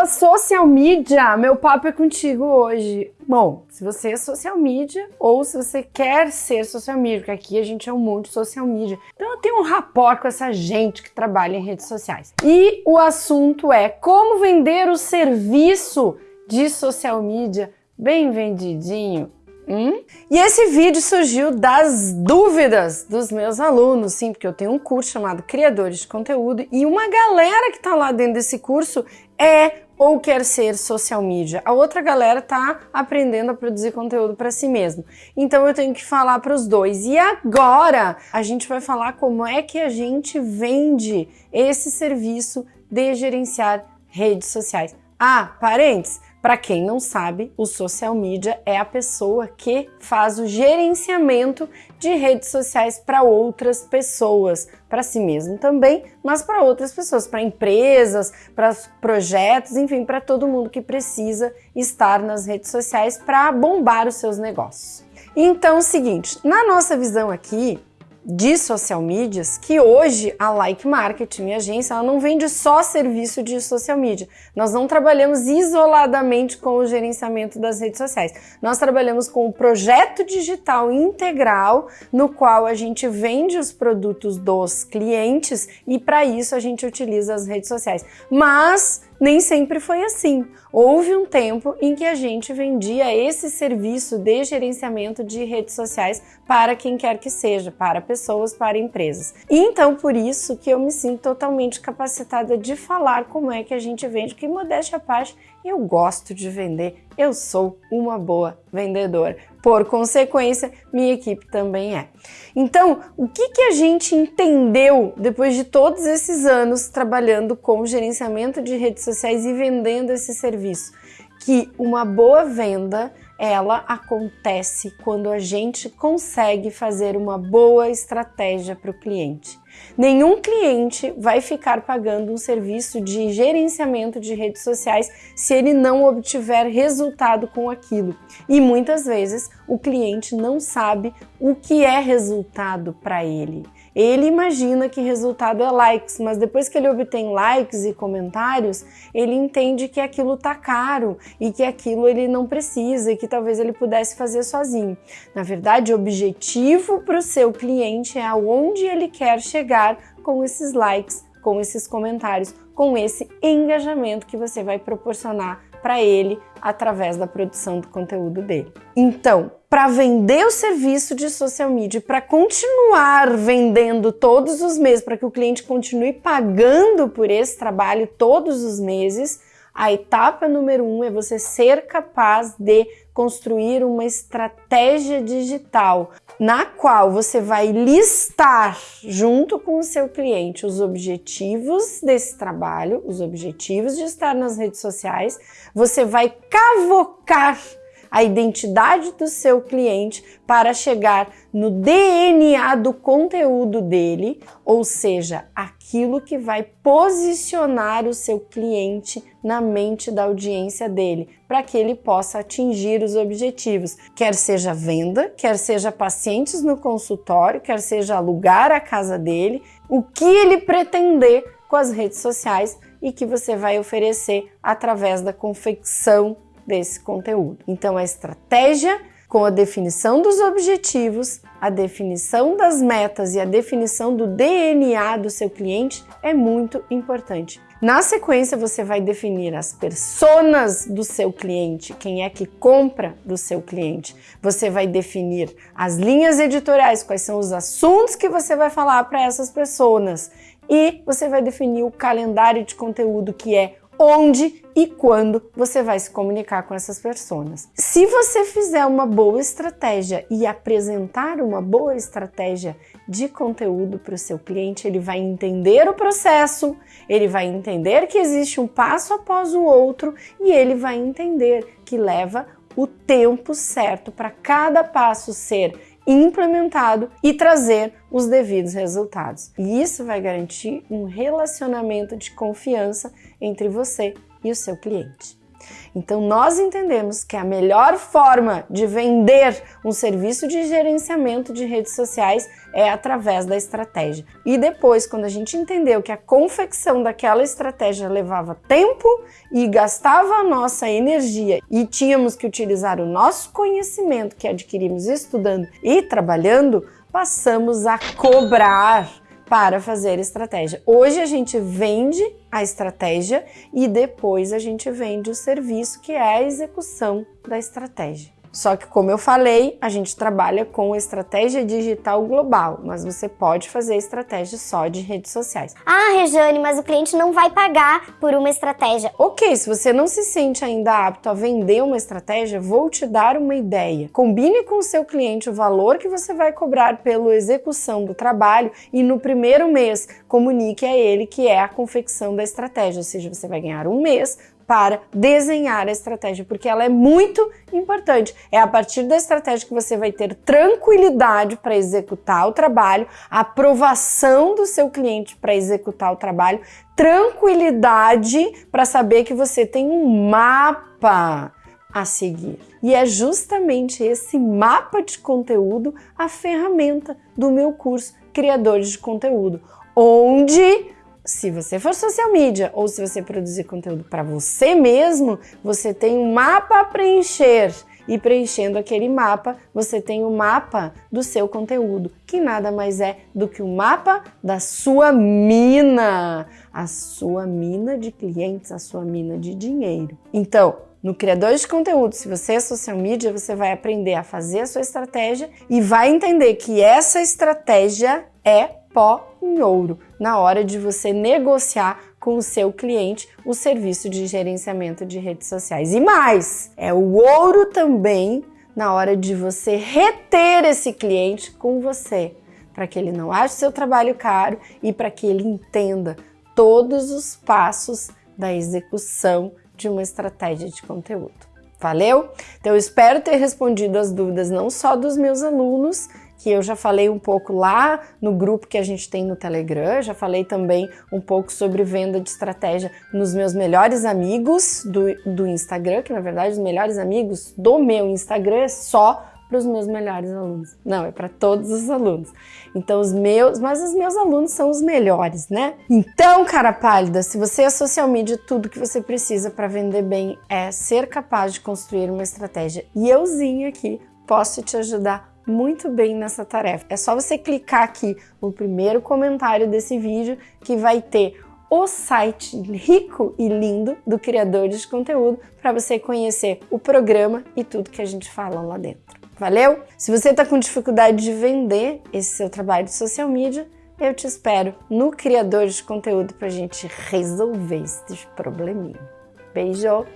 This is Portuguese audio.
Fala social media, meu papo é contigo hoje. Bom, se você é social media ou se você quer ser social media, porque aqui a gente é um monte de social media. Então eu tenho um rapport com essa gente que trabalha em redes sociais. E o assunto é como vender o serviço de social media bem vendidinho Hum? E esse vídeo surgiu das dúvidas dos meus alunos, sim, porque eu tenho um curso chamado Criadores de Conteúdo e uma galera que está lá dentro desse curso é ou quer ser social media. A outra galera tá aprendendo a produzir conteúdo para si mesmo. Então eu tenho que falar para os dois. E agora a gente vai falar como é que a gente vende esse serviço de gerenciar redes sociais. Ah, parentes, para quem não sabe, o social media é a pessoa que faz o gerenciamento de redes sociais para outras pessoas, para si mesmo também, mas para outras pessoas, para empresas, para projetos, enfim, para todo mundo que precisa estar nas redes sociais para bombar os seus negócios. Então, é o seguinte, na nossa visão aqui, de social medias que hoje a Like Market, minha agência, ela não vende só serviço de social media. Nós não trabalhamos isoladamente com o gerenciamento das redes sociais. Nós trabalhamos com o projeto digital integral, no qual a gente vende os produtos dos clientes e para isso a gente utiliza as redes sociais. Mas nem sempre foi assim. Houve um tempo em que a gente vendia esse serviço de gerenciamento de redes sociais para quem quer que seja, para pessoas, para empresas. Então, por isso que eu me sinto totalmente capacitada de falar como é que a gente vende, que modéstia à parte, eu gosto de vender, eu sou uma boa vendedora. Por consequência, minha equipe também é. Então, o que, que a gente entendeu depois de todos esses anos trabalhando com gerenciamento de redes sociais e vendendo esse serviço? Que uma boa venda ela acontece quando a gente consegue fazer uma boa estratégia para o cliente. Nenhum cliente vai ficar pagando um serviço de gerenciamento de redes sociais se ele não obtiver resultado com aquilo. E muitas vezes o cliente não sabe o que é resultado para ele. Ele imagina que resultado é likes, mas depois que ele obtém likes e comentários, ele entende que aquilo tá caro e que aquilo ele não precisa e que talvez ele pudesse fazer sozinho. Na verdade, o objetivo para o seu cliente é aonde ele quer chegar com esses likes, com esses comentários, com esse engajamento que você vai proporcionar para ele através da produção do conteúdo dele. Então, para vender o serviço de social media, para continuar vendendo todos os meses, para que o cliente continue pagando por esse trabalho todos os meses, a etapa número um é você ser capaz de construir uma estratégia digital na qual você vai listar junto com o seu cliente os objetivos desse trabalho, os objetivos de estar nas redes sociais, você vai cavocar a identidade do seu cliente para chegar no DNA do conteúdo dele, ou seja, aquilo que vai posicionar o seu cliente na mente da audiência dele, para que ele possa atingir os objetivos, quer seja venda, quer seja pacientes no consultório, quer seja alugar a casa dele, o que ele pretender com as redes sociais e que você vai oferecer através da confecção desse conteúdo. Então, a estratégia com a definição dos objetivos, a definição das metas e a definição do DNA do seu cliente é muito importante. Na sequência, você vai definir as personas do seu cliente, quem é que compra do seu cliente. Você vai definir as linhas editoriais, quais são os assuntos que você vai falar para essas pessoas. E você vai definir o calendário de conteúdo, que é onde e quando você vai se comunicar com essas pessoas. Se você fizer uma boa estratégia e apresentar uma boa estratégia de conteúdo para o seu cliente, ele vai entender o processo, ele vai entender que existe um passo após o outro e ele vai entender que leva o tempo certo para cada passo ser implementado e trazer os devidos resultados. E isso vai garantir um relacionamento de confiança entre você e o seu cliente. Então, nós entendemos que a melhor forma de vender um serviço de gerenciamento de redes sociais é através da estratégia. E depois, quando a gente entendeu que a confecção daquela estratégia levava tempo e gastava a nossa energia e tínhamos que utilizar o nosso conhecimento que adquirimos estudando e trabalhando, passamos a cobrar para fazer estratégia. Hoje a gente vende a estratégia e depois a gente vende o serviço que é a execução da estratégia. Só que, como eu falei, a gente trabalha com estratégia digital global, mas você pode fazer estratégia só de redes sociais. Ah, Rejane, mas o cliente não vai pagar por uma estratégia. Ok, se você não se sente ainda apto a vender uma estratégia, vou te dar uma ideia. Combine com o seu cliente o valor que você vai cobrar pela execução do trabalho e no primeiro mês comunique a ele que é a confecção da estratégia, ou seja, você vai ganhar um mês para desenhar a estratégia, porque ela é muito importante. É a partir da estratégia que você vai ter tranquilidade para executar o trabalho, aprovação do seu cliente para executar o trabalho, tranquilidade para saber que você tem um mapa a seguir. E é justamente esse mapa de conteúdo a ferramenta do meu curso Criadores de Conteúdo, onde se você for social media ou se você produzir conteúdo para você mesmo, você tem um mapa a preencher. E preenchendo aquele mapa, você tem o um mapa do seu conteúdo, que nada mais é do que o um mapa da sua mina, a sua mina de clientes, a sua mina de dinheiro. Então, no criador de conteúdo, se você é social media, você vai aprender a fazer a sua estratégia e vai entender que essa estratégia é pó em ouro na hora de você negociar com o seu cliente o serviço de gerenciamento de redes sociais. E mais, é o ouro também na hora de você reter esse cliente com você, para que ele não ache seu trabalho caro e para que ele entenda todos os passos da execução de uma estratégia de conteúdo. Valeu? Então eu espero ter respondido as dúvidas não só dos meus alunos que eu já falei um pouco lá no grupo que a gente tem no Telegram, já falei também um pouco sobre venda de estratégia nos meus melhores amigos do, do Instagram, que na verdade os melhores amigos do meu Instagram é só para os meus melhores alunos. Não, é para todos os alunos. Então os meus, mas os meus alunos são os melhores, né? Então, cara pálida, se você é social media, tudo que você precisa para vender bem é ser capaz de construir uma estratégia. E euzinho aqui posso te ajudar muito bem nessa tarefa. É só você clicar aqui no primeiro comentário desse vídeo que vai ter o site rico e lindo do criador de conteúdo para você conhecer o programa e tudo que a gente fala lá dentro. Valeu? Se você está com dificuldade de vender esse seu trabalho de social media, eu te espero no criador de conteúdo para a gente resolver esse probleminha. Beijo!